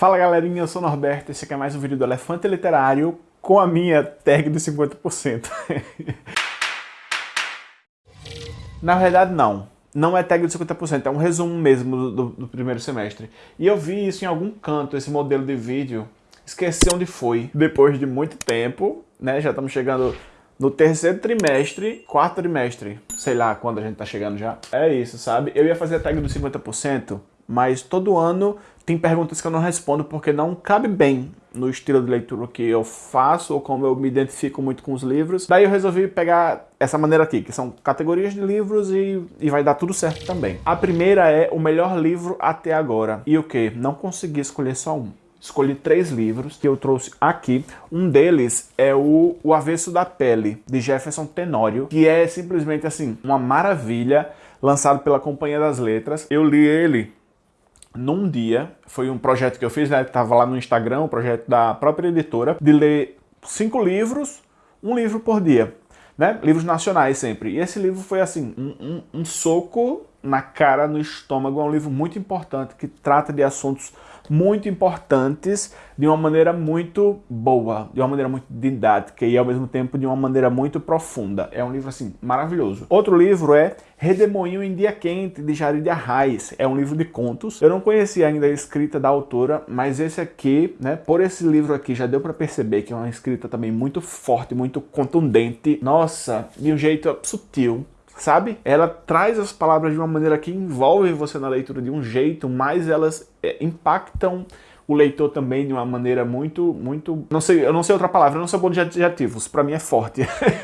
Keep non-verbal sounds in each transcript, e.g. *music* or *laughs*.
Fala galerinha, eu sou o Norberto, esse aqui é mais um vídeo do Elefante Literário com a minha tag de 50%. *laughs* Na verdade não, não é tag de 50%, é um resumo mesmo do, do, primeiro semestre. E eu vi isso em algum canto, esse modelo de vídeo, esqueci onde foi. Depois de muito tempo, né, já estamos chegando no terceiro trimestre, quarto trimestre, sei lá quando a gente tá chegando já. É isso, sabe? Eu ia fazer a tag dos 50%, mas todo ano tem perguntas que eu não respondo porque não cabe bem no estilo de leitura que eu faço ou como eu me identifico muito com os livros. Daí eu resolvi pegar essa maneira aqui, que são categorias de livros e, e vai dar tudo certo também. A primeira é o melhor livro até agora. E o que? Não consegui escolher só um escolhi três livros que eu trouxe aqui. Um deles é o, o Avesso da Pele, de Jefferson Tenório, que é simplesmente assim, uma maravilha, lançado pela Companhia das Letras. Eu li ele num dia, foi um projeto que eu fiz, né, tava lá no Instagram, um projeto da própria editora, de ler cinco livros, um livro por dia, né, livros nacionais sempre. E esse livro foi assim, um, um, um soco na cara, no estômago, é um livro muito importante, que trata de assuntos muito importantes de uma maneira muito boa, de uma maneira muito didática e ao mesmo tempo de uma maneira muito profunda. É um livro assim maravilhoso. Outro livro é Redemoinho em Dia Quente, de Jari de Arraes. É um livro de contos. Eu não conhecia ainda a escrita da autora, mas esse aqui, né, por esse livro aqui já deu para perceber que é uma escrita também muito forte, muito contundente. Nossa, de um jeito sutil, sabe? Ela traz as palavras de uma maneira que envolve você na leitura de um jeito, mas elas é, impactam o leitor também de uma maneira muito, muito... Não sei, eu não sei outra palavra, eu não sou bom de adjetivos, para mim é forte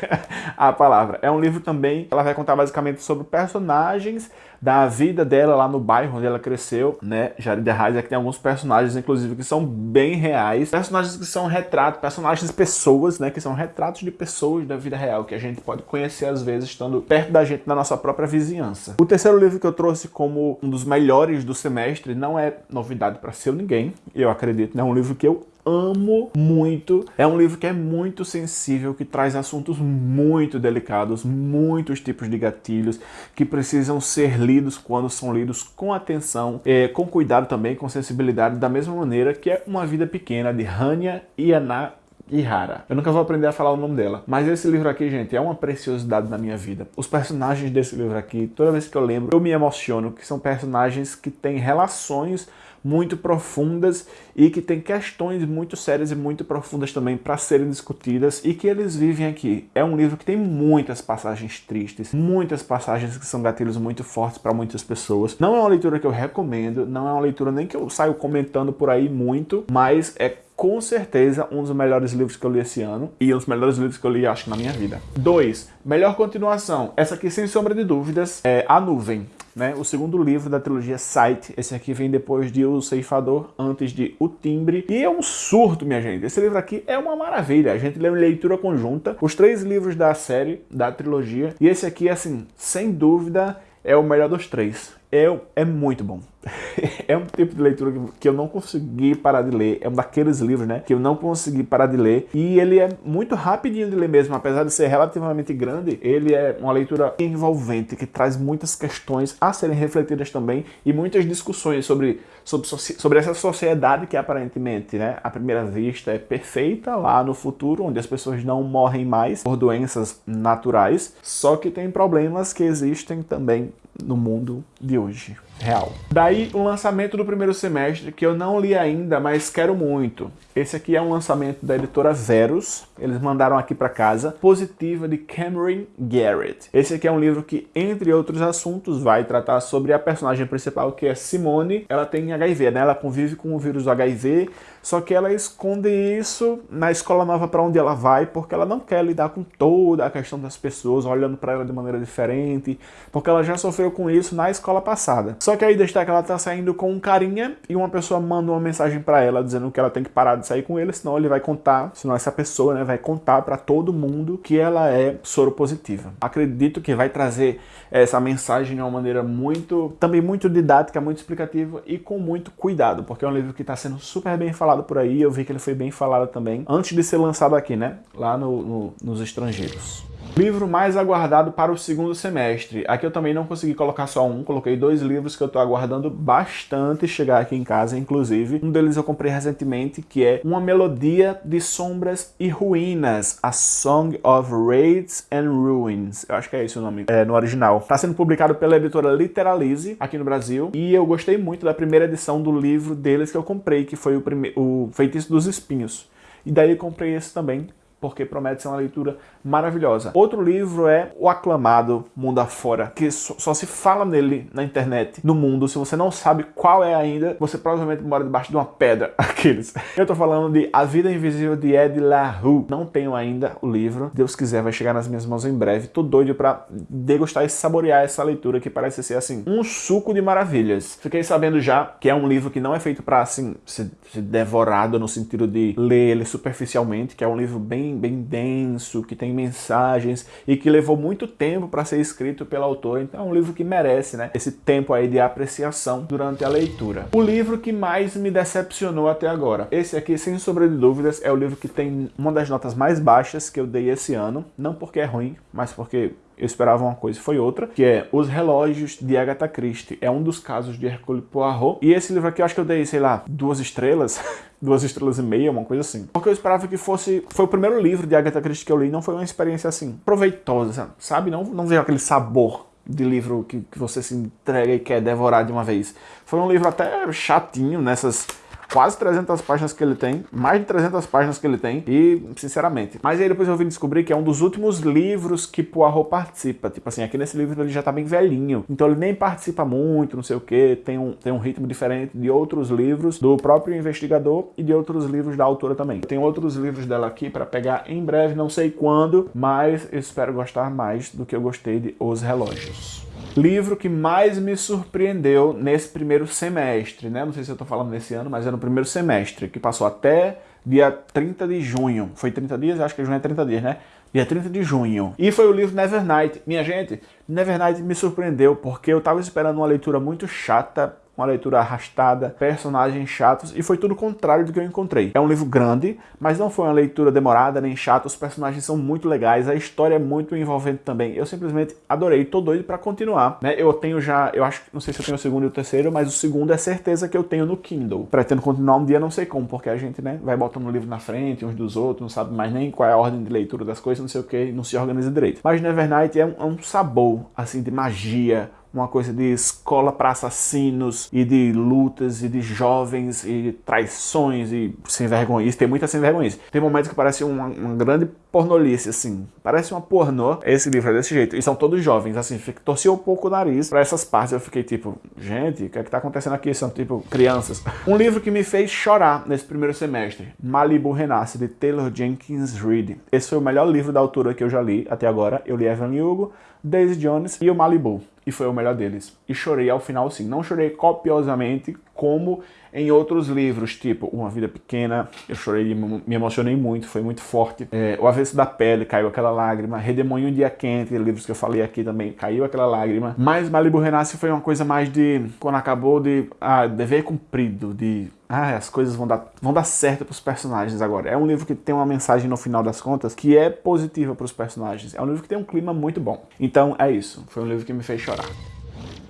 *laughs* a palavra. É um livro também, ela vai contar basicamente sobre personagens da vida dela lá no bairro onde ela cresceu, né? Jarida Reis, é que tem alguns personagens, inclusive, que são bem reais. Personagens que são retratos, personagens pessoas, né? Que são retratos de pessoas da vida real, que a gente pode conhecer às vezes estando perto da gente na nossa própria vizinhança. O terceiro livro que eu trouxe como um dos melhores do semestre não é novidade para seu ninguém, eu acredito, né? É um livro que eu amo muito. É um livro que é muito sensível, que traz assuntos muito delicados, muitos tipos de gatilhos que precisam ser lidos quando são lidos com atenção, é, com cuidado também, com sensibilidade, da mesma maneira que é Uma Vida Pequena, de Hanya Yana Ihara. Eu nunca vou aprender a falar o nome dela. Mas esse livro aqui, gente, é uma preciosidade na minha vida. Os personagens desse livro aqui, toda vez que eu lembro, eu me emociono, que são personagens que têm relações muito profundas e que tem questões muito sérias e muito profundas também para serem discutidas e que eles vivem aqui. É um livro que tem muitas passagens tristes, muitas passagens que são gatilhos muito fortes para muitas pessoas. Não é uma leitura que eu recomendo, não é uma leitura nem que eu saio comentando por aí muito, mas é com certeza um dos melhores livros que eu li esse ano e um dos melhores livros que eu li, acho, na minha vida. 2. Melhor continuação. Essa aqui, sem sombra de dúvidas, é A Nuvem. Né? O segundo livro da trilogia Sight. Esse aqui vem depois de O Ceifador, antes de O Timbre. E é um surto, minha gente. Esse livro aqui é uma maravilha. A gente lê em leitura conjunta. Os três livros da série, da trilogia. E esse aqui, assim, sem dúvida, é o melhor dos três. É, muito bom. *laughs* é um tipo de leitura que eu não consegui parar de ler. É um daqueles livros, né? Que eu não consegui parar de ler. E ele é muito rapidinho de ler mesmo. Apesar de ser relativamente grande, ele é uma leitura envolvente, que traz muitas questões a serem refletidas também e muitas discussões sobre, sobre, sobre essa sociedade que aparentemente, né? À primeira vista é perfeita lá no futuro, onde as pessoas não morrem mais por doenças naturais. Só que tem problemas que existem também no mundo de hoje real. Daí o lançamento do primeiro semestre, que eu não li ainda, mas quero muito. Esse aqui é um lançamento da editora Verus, eles mandaram aqui para casa, Positiva de Cameron Garrett. Esse aqui é um livro que, entre outros assuntos, vai tratar sobre a personagem principal, que é Simone. Ela tem HIV, né? Ela convive com o vírus do HIV, só que ela esconde isso na escola nova para onde ela vai, porque ela não quer lidar com toda a questão das pessoas olhando para ela de maneira diferente, porque ela já sofreu com isso na escola passada. Só que aí destaca que ela tá saindo com um carinha e uma pessoa manda uma mensagem para ela dizendo que ela tem que parar de sair com ele, senão ele vai contar, senão essa pessoa né, vai contar para todo mundo que ela é soro positiva. Acredito que vai trazer essa mensagem de uma maneira muito, também muito didática, muito explicativa e com muito cuidado, porque é um livro que está sendo super bem falado por aí, eu vi que ele foi bem falado também, antes de ser lançado aqui, né, lá no, no, nos estrangeiros. Livro mais aguardado para o segundo semestre. Aqui eu também não consegui colocar só um, coloquei dois livros que eu tô aguardando bastante chegar aqui em casa, inclusive. Um deles eu comprei recentemente, que é Uma Melodia de Sombras e Ruínas, A Song of Raids and Ruins. Eu acho que é esse o nome é, no original. Está sendo publicado pela editora Literalize, aqui no Brasil, e eu gostei muito da primeira edição do livro deles que eu comprei, que foi o, o Feitiço dos Espinhos. E daí eu comprei esse também, porque promete ser uma leitura maravilhosa. Outro livro é o aclamado Mundo Afora, que só se fala nele na internet, no mundo. Se você não sabe qual é ainda, você provavelmente mora debaixo de uma pedra, *laughs* aqueles. Eu tô falando de A Vida Invisível de Ed La Rue. Não tenho ainda o livro. Deus quiser, vai chegar nas minhas mãos em breve. Tô doido pra degustar e saborear essa leitura que parece ser, assim, um suco de maravilhas. Fiquei sabendo já que é um livro que não é feito pra, assim, ser devorado no sentido de ler ele superficialmente, que é um livro bem bem, bem denso, que tem mensagens e que levou muito tempo para ser escrito pelo autor. Então é um livro que merece né, esse tempo aí de apreciação durante a leitura. O livro que mais me decepcionou até agora. Esse aqui, sem sombra de dúvidas, é o livro que tem uma das notas mais baixas que eu dei esse ano. Não porque é ruim, mas porque eu esperava uma coisa e foi outra, que é Os Relógios de Agatha Christie. É um dos casos de Hercule Poirot. E esse livro aqui eu acho que eu dei, sei lá, duas estrelas, *laughs* duas estrelas e meia, uma coisa assim. Porque eu esperava que fosse... Foi o primeiro livro de Agatha Christie que eu li, não foi uma experiência assim, proveitosa, sabe? Não, não veio aquele sabor de livro que, que você se entrega e quer devorar de uma vez. Foi um livro até chatinho nessas quase 300 páginas que ele tem, mais de 300 páginas que ele tem, e sinceramente. Mas aí depois eu vim descobrir que é um dos últimos livros que Poirot participa. Tipo assim, aqui nesse livro ele já tá bem velhinho, então ele nem participa muito, não sei o que, tem um, tem um ritmo diferente de outros livros do próprio investigador e de outros livros da autora também. Tem outros livros dela aqui para pegar em breve, não sei quando, mas eu espero gostar mais do que eu gostei de Os Relógios livro que mais me surpreendeu nesse primeiro semestre, né? Não sei se eu tô falando nesse ano, mas é no primeiro semestre, que passou até dia 30 de junho. Foi 30 dias? Acho que junho é 30 dias, né? Dia 30 de junho. E foi o livro Nevernight. Minha gente, Nevernight me surpreendeu, porque eu tava esperando uma leitura muito chata, uma leitura arrastada, personagens chatos, e foi tudo o contrário do que eu encontrei. É um livro grande, mas não foi uma leitura demorada nem chata, os personagens são muito legais, a história é muito envolvente também. Eu simplesmente adorei, tô doido pra continuar, né? Eu tenho já, eu acho, não sei se eu tenho o segundo e o terceiro, mas o segundo é certeza que eu tenho no Kindle. Pretendo continuar um dia, não sei como, porque a gente, né, vai botando o livro na frente uns dos outros, não sabe mais nem qual é a ordem de leitura das coisas, não sei o que, não se organiza direito. Mas Nevernight é um, é um sabor, assim, de magia, uma coisa de escola para assassinos e de lutas e de jovens e traições e sem vergonha. Tem muita sem vergonha. Tem momentos que parece uma, uma, grande pornolice, assim. Parece uma pornô. Esse livro é desse jeito. E são todos jovens, assim. Torci um pouco o nariz para essas partes. Eu fiquei tipo, gente, o que é que tá acontecendo aqui? São tipo crianças. Um livro que me fez chorar nesse primeiro semestre. Malibu Renasce, de Taylor Jenkins Reid. Esse foi o melhor livro da autora que eu já li até agora. Eu li Evan Hugo, Daisy Jones e o Malibu e foi o melhor deles. E chorei ao final sim, não chorei copiosamente como em outros livros, tipo Uma Vida Pequena, eu chorei, me emocionei muito, foi muito forte. É, o Avesso da Pele, caiu aquela lágrima. Redemoinho um Dia Quente, livros que eu falei aqui também, caiu aquela lágrima. Mas Malibu Renasce foi uma coisa mais de, quando acabou, de ah, dever cumprido, de ah, as coisas vão dar, vão dar certo para os personagens agora. É um livro que tem uma mensagem no final das contas que é positiva para os personagens. É um livro que tem um clima muito bom. Então é isso, foi um livro que me fez chorar.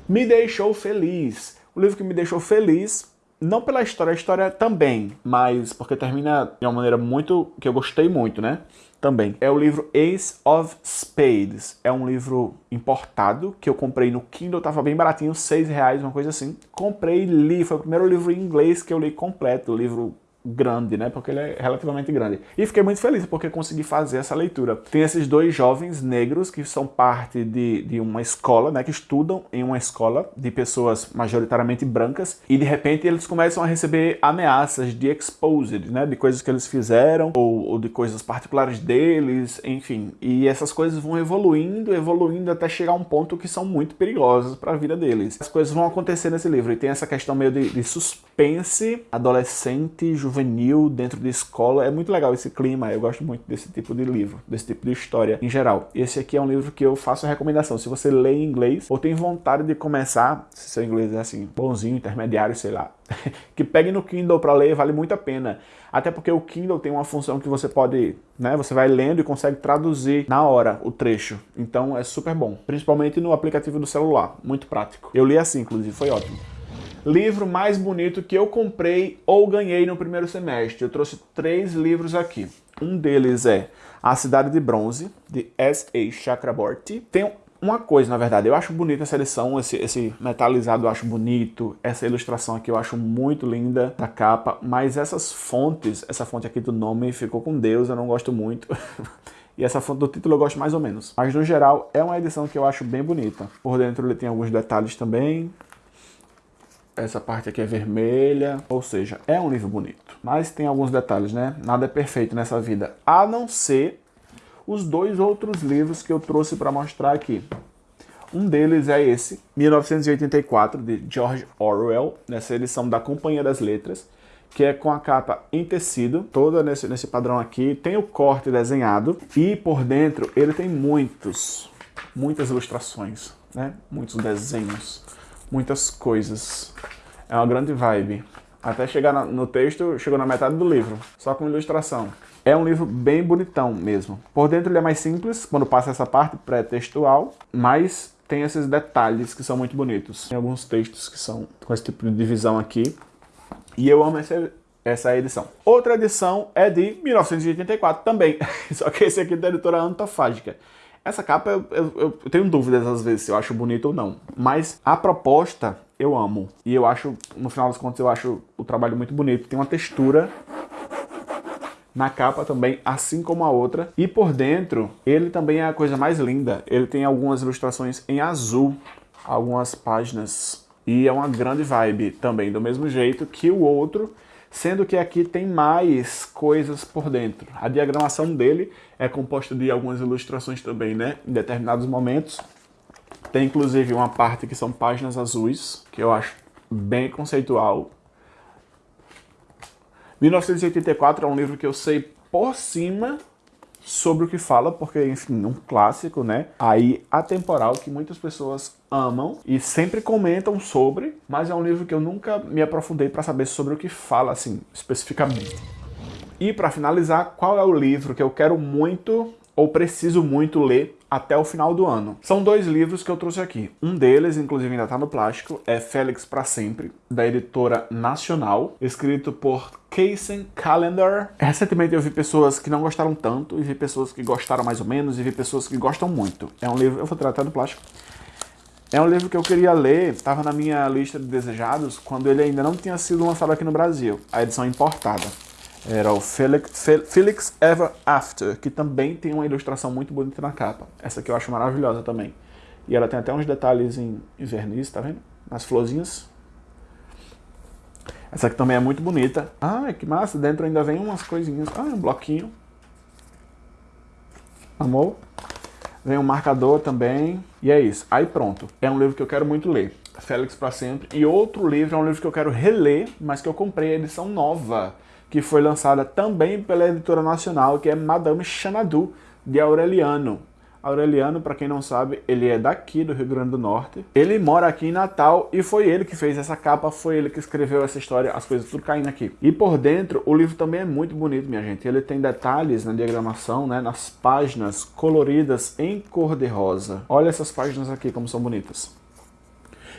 Me deixou feliz. O livro que me deixou feliz não pela história, a história também, mas porque termina de uma maneira muito, que eu gostei muito, né? Também. É o livro Ace of Spades. É um livro importado, que eu comprei no Kindle, tava bem baratinho, seis reais, uma coisa assim. Comprei e li, foi o primeiro livro em inglês que eu li completo, o livro grande, né? Porque ele é relativamente grande. E fiquei muito feliz porque consegui fazer essa leitura. Tem esses dois jovens negros que são parte de, de uma escola, né? Que estudam em uma escola de pessoas majoritariamente brancas e de repente eles começam a receber ameaças de exposed, né? De coisas que eles fizeram ou, ou de coisas particulares deles, enfim. E essas coisas vão evoluindo, evoluindo até chegar a um ponto que são muito perigosas para a vida deles. As coisas vão acontecer nesse livro e tem essa questão meio de, de suspense adolescente, juvenil juvenil dentro de escola. É muito legal esse clima, eu gosto muito desse tipo de livro, desse tipo de história em geral. Esse aqui é um livro que eu faço a recomendação. Se você lê em inglês ou tem vontade de começar, se seu inglês é assim, bonzinho, intermediário, sei lá, *laughs* que pegue no Kindle para ler, vale muito a pena. Até porque o Kindle tem uma função que você pode, né, você vai lendo e consegue traduzir na hora o trecho. Então é super bom, principalmente no aplicativo do celular, muito prático. Eu li assim, inclusive, foi ótimo. Livro mais bonito que eu comprei ou ganhei no primeiro semestre. Eu trouxe três livros aqui. Um deles é A Cidade de Bronze, de S.A. Chakraborty. Tem uma coisa, na verdade, eu acho bonita essa edição, esse, esse metalizado eu acho bonito, essa ilustração aqui eu acho muito linda da capa, mas essas fontes, essa fonte aqui do nome ficou com Deus, eu não gosto muito. *laughs* E essa fonte do título eu gosto mais ou menos. Mas no geral é uma edição que eu acho bem bonita. Por dentro ele tem alguns detalhes também. Essa parte aqui é vermelha, ou seja, é um livro bonito. Mas tem alguns detalhes, né? Nada é perfeito nessa vida, a não ser os dois outros livros que eu trouxe para mostrar aqui. Um deles é esse, 1984, de George Orwell, nessa edição da Companhia das Letras, que é com a capa em tecido, toda nesse, nesse padrão aqui, tem o corte desenhado, e por dentro ele tem muitos, muitas ilustrações, né? muitos desenhos, muitas coisas. É uma grande vibe. Até chegar no texto, chegou na metade do livro, só com ilustração. É um livro bem bonitão mesmo. Por dentro ele é mais simples, quando passa essa parte pré-textual, mas tem esses detalhes que são muito bonitos. Tem alguns textos que são com esse tipo de divisão aqui. E eu amo essa, essa edição. Outra edição é de 1984 também, *laughs* só que esse aqui é da editora Antofágica. Essa capa eu, eu, eu, tenho dúvidas às vezes se eu acho bonito ou não, mas a proposta eu amo. E eu acho, no final das contas, eu acho o trabalho muito bonito. Tem uma textura na capa também, assim como a outra. E por dentro, ele também é a coisa mais linda. Ele tem algumas ilustrações em azul, algumas páginas. E é uma grande vibe também, do mesmo jeito que o outro, sendo que aqui tem mais coisas por dentro. A diagramação dele é composta de algumas ilustrações também, né? Em determinados momentos. Tem inclusive uma parte que são páginas azuis, que eu acho bem conceitual. 1984 é um livro que eu sei por cima sobre o que fala, porque, enfim, um clássico, né? Aí, atemporal, que muitas pessoas amam e sempre comentam sobre, mas é um livro que eu nunca me aprofundei para saber sobre o que fala, assim, especificamente. E para finalizar, qual é o livro que eu quero muito ou preciso muito ler até o final do ano. São dois livros que eu trouxe aqui. Um deles, inclusive ainda está no plástico, é Félix para Sempre, da editora Nacional, escrito por Casey Calendar. Recentemente eu vi pessoas que não gostaram tanto, e vi pessoas que gostaram mais ou menos, e vi pessoas que gostam muito. É um livro, eu vou tratar do plástico. É um livro que eu queria ler, estava na minha lista de desejados, quando ele ainda não tinha sido lançado aqui no Brasil, a edição importada era o Felix, Felix Ever After, que também tem uma ilustração muito bonita na capa. Essa aqui eu acho maravilhosa também. E ela tem até uns detalhes em, em verniz, tá vendo? Nas florzinhas. Essa aqui também é muito bonita. Ah, que massa, dentro ainda vem umas coisinhas. Ah, um bloquinho. Amor? Vem um marcador também. E é isso. Aí pronto. É um livro que eu quero muito ler. Félix para sempre. E outro livro é um livro que eu quero reler, mas que eu comprei a edição nova que foi lançada também pela editora nacional, que é Madame Xanadu, de Aureliano. Aureliano, para quem não sabe, ele é daqui do Rio Grande do Norte. Ele mora aqui em Natal e foi ele que fez essa capa, foi ele que escreveu essa história, as coisas tudo caindo aqui. E por dentro, o livro também é muito bonito, minha gente. Ele tem detalhes na diagramação, né, nas páginas coloridas em cor de rosa. Olha essas páginas aqui como são bonitas.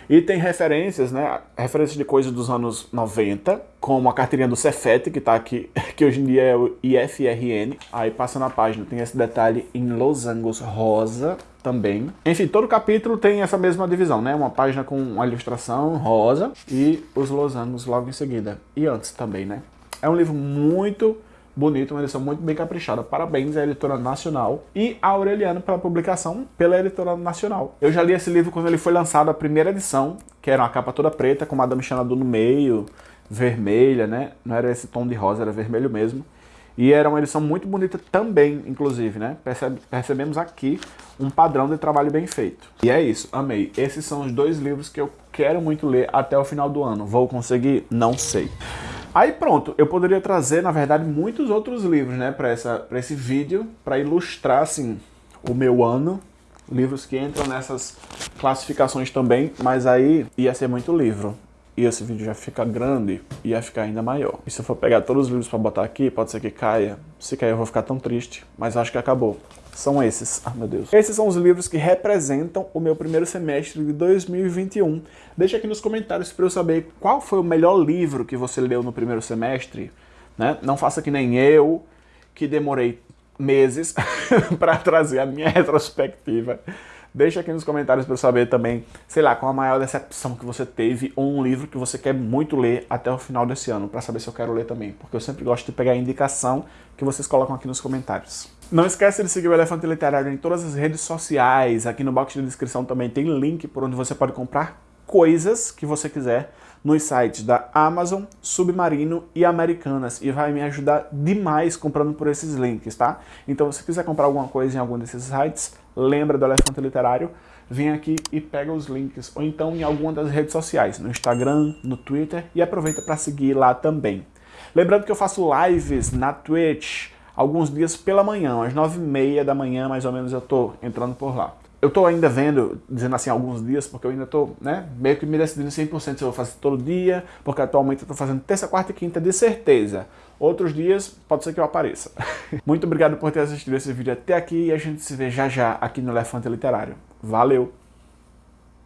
E tem referências, né? Referências de coisas dos anos 90, como a carteirinha do Cefet, que está aqui, *laughs* que hoje em dia é o IFRN. Aí passa na página, tem esse detalhe em losangos rosa também. Enfim, todo capítulo tem essa mesma divisão, né? Uma página com uma ilustração rosa e os losangos logo em seguida. E antes também, né? É um livro muito bonito, uma edição muito bem caprichada. Parabéns à editora nacional e a Aureliano pela publicação pela editora nacional. Eu já li esse livro quando ele foi lançado, a primeira edição, que era uma capa toda preta, com Madame Xanadu no meio, vermelha, né? Não era esse tom de rosa, era vermelho mesmo. E era uma edição muito bonita também, inclusive, né? Percebe, percebemos aqui um padrão de trabalho bem feito. E é isso, amei. Esses são os dois livros que eu quero muito ler até o final do ano. Vou conseguir? Não sei. Aí pronto, eu poderia trazer, na verdade, muitos outros livros, né, para esse vídeo, para ilustrar, assim, o meu ano, livros que entram nessas classificações também, mas aí ia ser muito livro. E esse vídeo já fica grande, ia ficar ainda maior. E se eu for pegar todos os livros para botar aqui, pode ser que caia. Se cair eu vou ficar tão triste, mas acho que acabou. São esses. Ah, meu Deus. Esses são os livros que representam o meu primeiro semestre de 2021. Deixa aqui nos comentários para eu saber qual foi o melhor livro que você leu no primeiro semestre. Né? Não faça que nem eu, que demorei meses *laughs* para trazer a minha retrospectiva. Deixa aqui nos comentários para eu saber também, sei lá, qual a maior decepção que você teve ou um livro que você quer muito ler até o final desse ano, para saber se eu quero ler também, porque eu sempre gosto de pegar a indicação que vocês colocam aqui nos comentários. Não esquece de seguir o Elefante Literário em todas as redes sociais, aqui no box de descrição também tem link por onde você pode comprar coisas que você quiser nos sites da Amazon, Submarino e Americanas e vai me ajudar demais comprando por esses links, tá? Então se quiser comprar alguma coisa em algum desses sites, lembra do Elefante Literário, vem aqui e pega os links, ou então em alguma das redes sociais, no Instagram, no Twitter, e aproveita para seguir lá também. Lembrando que eu faço lives na Twitch, alguns dias pela manhã, às nove e meia da manhã, mais ou menos, eu tô entrando por lá. Eu tô ainda vendo, dizendo assim, alguns dias, porque eu ainda tô, né, meio que me decidindo 100% se eu vou fazer todo dia, porque atualmente eu tô fazendo terça, quarta e quinta de certeza. Outros dias, pode ser que eu apareça. *laughs* Muito obrigado por ter assistido esse vídeo até aqui e a gente se vê já já aqui no Elefante Literário. Valeu!